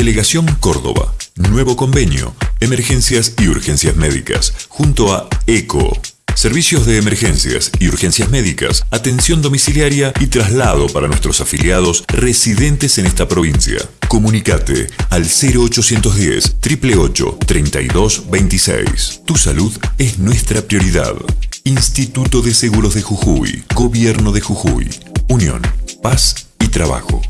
Delegación Córdoba. Nuevo convenio. Emergencias y urgencias médicas. Junto a ECO. Servicios de emergencias y urgencias médicas, atención domiciliaria y traslado para nuestros afiliados residentes en esta provincia. Comunicate al 0810 888 3226. Tu salud es nuestra prioridad. Instituto de Seguros de Jujuy, Gobierno de Jujuy, Unión, Paz y Trabajo.